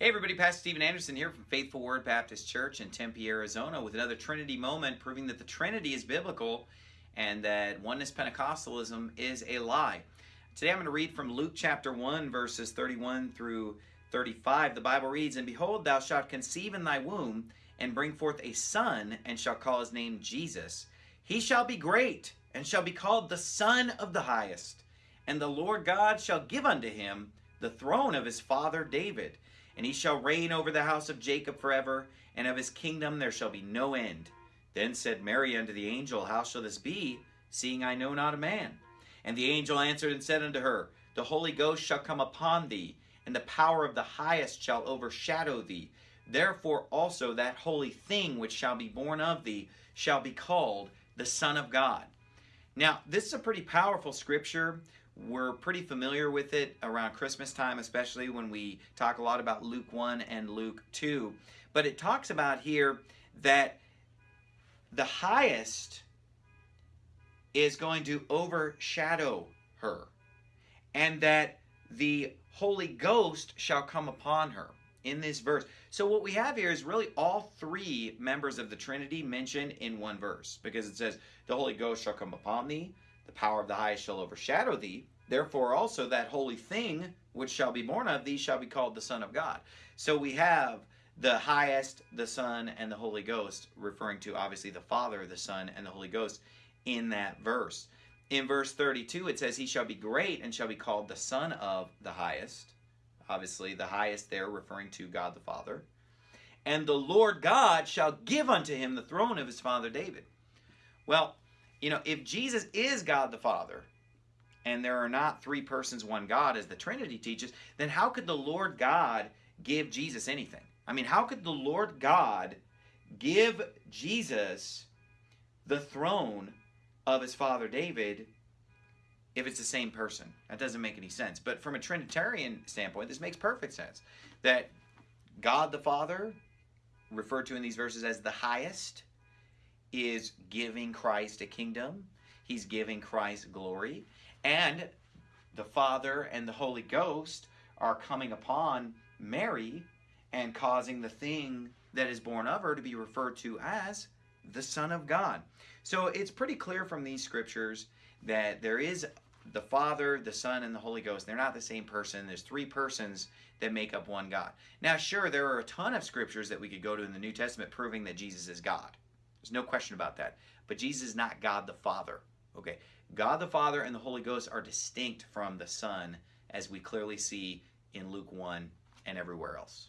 Hey everybody, Pastor Steven Anderson here from Faithful Word Baptist Church in Tempe, Arizona with another Trinity moment proving that the Trinity is biblical and that Oneness Pentecostalism is a lie. Today I'm going to read from Luke chapter 1 verses 31 through 35. The Bible reads, And behold, thou shalt conceive in thy womb and bring forth a son and shall call his name Jesus. He shall be great and shall be called the Son of the Highest. And the Lord God shall give unto him the throne of his father David and he shall reign over the house of Jacob forever, and of his kingdom there shall be no end. Then said Mary unto the angel, How shall this be, seeing I know not a man? And the angel answered and said unto her, The Holy Ghost shall come upon thee, and the power of the highest shall overshadow thee. Therefore also that holy thing which shall be born of thee shall be called the Son of God. Now, this is a pretty powerful scripture we're pretty familiar with it around Christmas time, especially when we talk a lot about Luke 1 and Luke 2. But it talks about here that the highest is going to overshadow her, and that the Holy Ghost shall come upon her in this verse. So what we have here is really all three members of the Trinity mentioned in one verse because it says, the Holy Ghost shall come upon thee, the power of the highest shall overshadow thee. Therefore also that holy thing which shall be born of thee shall be called the Son of God. So we have the highest, the Son, and the Holy Ghost, referring to obviously the Father, the Son, and the Holy Ghost in that verse. In verse 32, it says, He shall be great and shall be called the Son of the highest. Obviously, the highest there referring to God the Father. And the Lord God shall give unto him the throne of his father David. Well, you know, if Jesus is God the Father, and there are not three persons, one God, as the Trinity teaches, then how could the Lord God give Jesus anything? I mean, how could the Lord God give Jesus the throne of his father David if it's the same person? That doesn't make any sense. But from a Trinitarian standpoint, this makes perfect sense. That God the Father, referred to in these verses as the highest, is giving Christ a kingdom. He's giving Christ glory. And the Father and the Holy Ghost are coming upon Mary and causing the thing that is born of her to be referred to as the Son of God. So it's pretty clear from these scriptures that there is the Father, the Son, and the Holy Ghost. They're not the same person. There's three persons that make up one God. Now, sure, there are a ton of scriptures that we could go to in the New Testament proving that Jesus is God. There's no question about that. But Jesus is not God the Father. Okay, God the Father and the Holy Ghost are distinct from the Son, as we clearly see in Luke 1 and everywhere else.